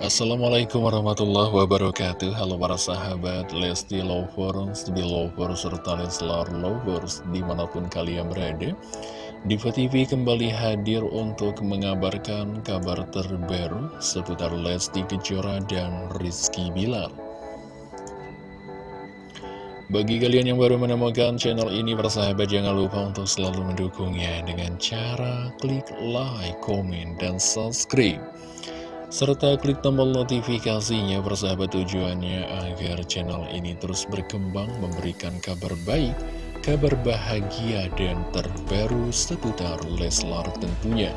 Assalamualaikum warahmatullahi wabarakatuh. Halo para sahabat Lesti Lovers, Belovers, serta Leslar Lovers di mana pun kalian berada. Diva TV kembali hadir untuk mengabarkan kabar terbaru seputar Lesti Kejora dan Rizky Bilar. Bagi kalian yang baru menemukan channel ini, persahabat jangan lupa untuk selalu mendukungnya dengan cara klik like, komen, dan subscribe serta klik tombol notifikasinya persahabat tujuannya agar channel ini terus berkembang memberikan kabar baik, kabar bahagia dan terbaru seputar Leslar tentunya.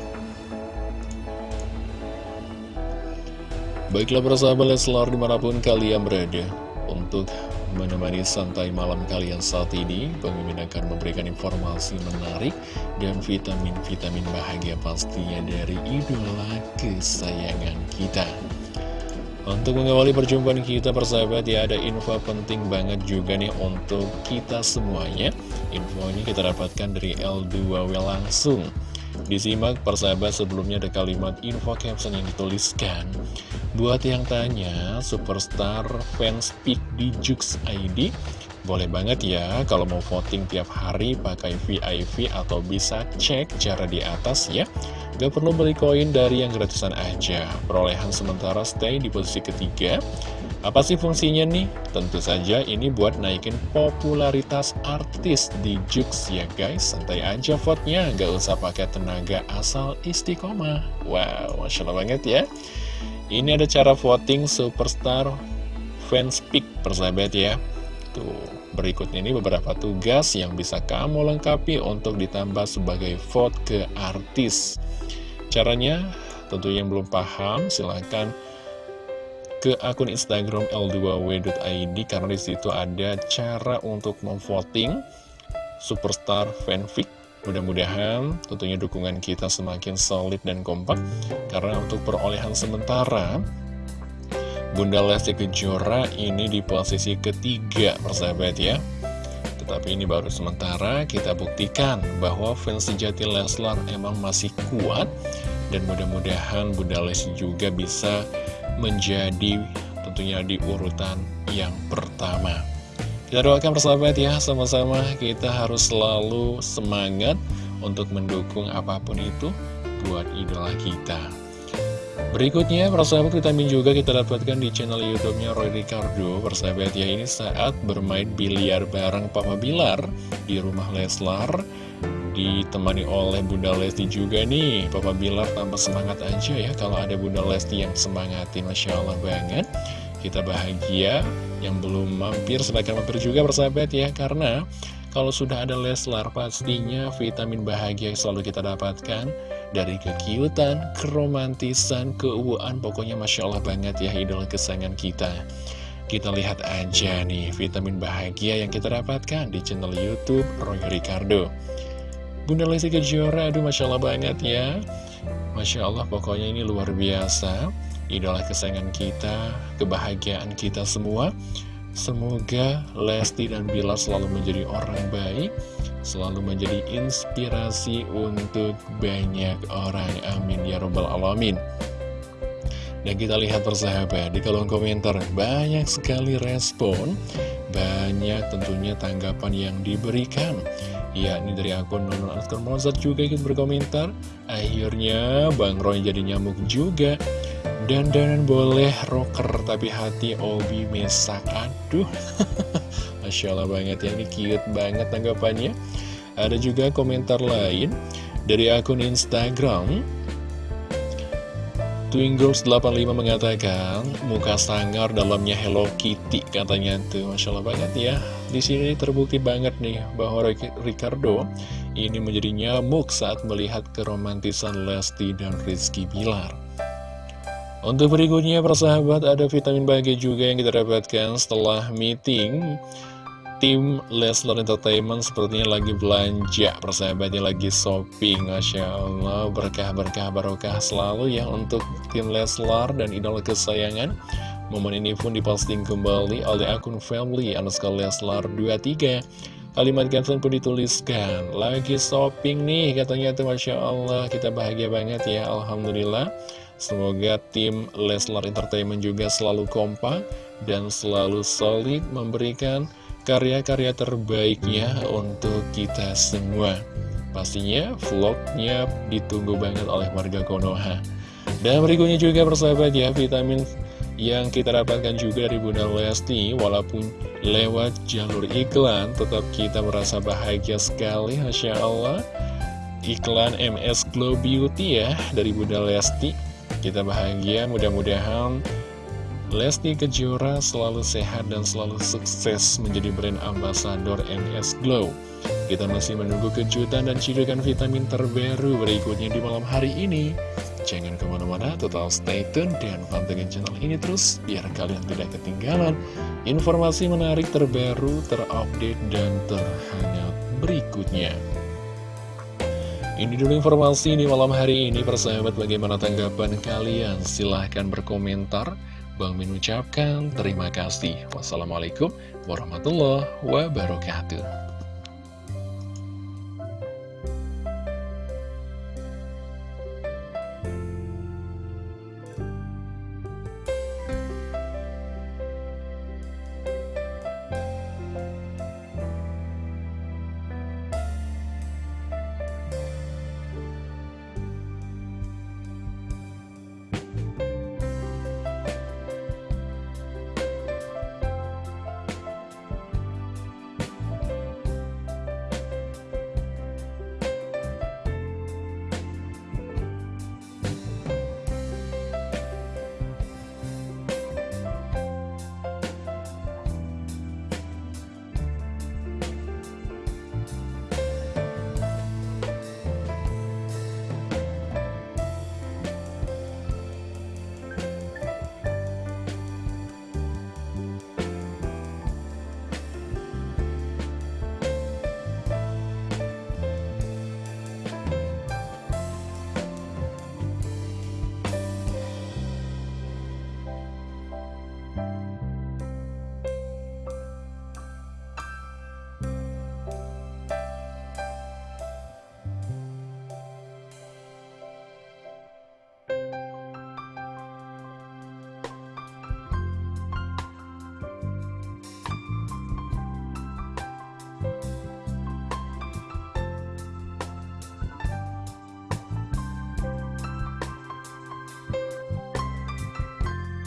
Baiklah persahabat Leslar di mana pun kalian berada untuk menemani santai malam kalian saat ini. Mimin akan memberikan informasi menarik dan vitamin-vitamin bahagia pastinya dari idola kesayangan kita. Untuk mengawali perjumpaan kita persahabat ya ada info penting banget juga nih untuk kita semuanya. Info ini kita dapatkan dari L2W langsung. Disimak persahabat sebelumnya ada kalimat info caption yang dituliskan Buat yang tanya, superstar fans pick di Jux ID boleh banget ya kalau mau voting tiap hari pakai VIP atau bisa cek cara di atas ya. Gak perlu beli koin dari yang gratisan aja. Perolehan sementara stay di posisi ketiga. Apa sih fungsinya nih? Tentu saja ini buat naikin popularitas artis di Jux ya guys. Santai aja vote-nya, gak usah pakai tenaga asal istiqomah. Wow, Masya Allah banget ya Ini ada cara voting superstar fans pick persahabat ya Tuh, berikut ini beberapa tugas yang bisa kamu lengkapi untuk ditambah sebagai vote ke artis. Caranya, tentu yang belum paham, silahkan ke akun Instagram l2w.id karena di situ ada cara untuk memvoting superstar fanfic. Mudah-mudahan tentunya dukungan kita semakin solid dan kompak karena untuk perolehan sementara Bunda Lesti Kejora ini di posisi ketiga persahabat ya. Tetapi ini baru sementara kita buktikan bahwa fans sejati Leslar emang masih kuat Dan mudah-mudahan Bunda Lesti juga bisa menjadi tentunya di urutan yang pertama Kita doakan persahabat ya sama-sama kita harus selalu semangat untuk mendukung apa pun itu buat idola kita Berikutnya, persahabat vitamin juga kita dapatkan di channel YouTube-nya Roy Ricardo. Persahabat ya, ini saat bermain biliar bareng Papa Bilar di rumah Leslar. Ditemani oleh Bunda Lesti juga nih. Papa Bilar tambah semangat aja ya kalau ada Bunda Lesti yang semangati. Masya Allah banget. Kita bahagia. Yang belum mampir, silahkan mampir juga persahabat ya. Karena kalau sudah ada Leslar, pastinya vitamin bahagia selalu kita dapatkan dari kekiutan, keromantisan, keuuan, pokoknya Masya Allah banget ya idola kesayangan kita. Kita lihat aja nih vitamin bahagia yang kita dapatkan di channel Youtube Roy Ricardo. Bunda Lesti Kejora, aduh Masya Allah banget ya. Masya Allah pokoknya ini luar biasa. Idola kesayangan kita, kebahagiaan kita semua. Semoga Lesti dan Bila selalu menjadi orang baik selalu menjadi inspirasi untuk banyak orang. Amin ya robbal alamin. Dan kita lihat persahabat di kolom komentar banyak sekali respon, banyak tentunya tanggapan yang diberikan. Ya, ini dari akun Nonon Askar Mozart juga ikut berkomentar. Akhirnya Bang Roy jadi nyamuk juga. Dan dan boleh rocker tapi hati Obi mesak. Aduh. Masya Allah banget ya, ini cute banget tanggapannya. Ada juga komentar lain dari akun Instagram. Twingirls85 mengatakan muka sangar dalamnya Hello Kitty katanya tuh. Masya Allah banget ya. Di sini terbukti banget nih bahwa Ricardo ini menjadi nyamuk saat melihat keromantisan Lesti dan Rizky Bilar untuk berikutnya persahabat ada vitamin bahagia juga yang kita dapatkan setelah meeting tim Leslar Entertainment sepertinya lagi belanja. Persahabatnya lagi shopping Masya Allah berkah-berkah barokah selalu ya untuk tim Leslar dan idola kesayangan. Momen ini pun diposting kembali oleh akun family underscore Leslar 23 Kalimat caption pun dituliskan. Lagi shopping nih katanya tuh Masya Allah. Kita bahagia banget ya Alhamdulillah. Semoga tim Leslar Entertainment juga selalu kompak Dan selalu solid memberikan karya-karya terbaiknya untuk kita semua. Pastinya vlognya ditunggu banget oleh warga Konoha. Dan berikutnya juga persahabat ya vitamin yang kita dapatkan juga dari Bunda Lesti walaupun lewat jalur iklan tetap kita merasa bahagia sekali Masya Allah. Iklan MS Glow Beauty ya dari Bunda Lesti. Kita bahagia mudah-mudahan Lesti Kejora selalu sehat dan selalu sukses menjadi brand ambasador MS Glow. Kita masih menunggu kejutan dan cidukan vitamin terbaru berikutnya di malam hari ini Jangan ke mana-mana, total stay tune dan pantengin channel ini terus biar kalian tidak ketinggalan informasi menarik terbaru, terupdate, dan terhangat berikutnya. Ini dulu informasi di malam hari ini, persahabat bagaimana tanggapan kalian? Silahkan berkomentar. Bang Min ucapkan terima kasih. Wassalamualaikum warahmatullahi wabarakatuh.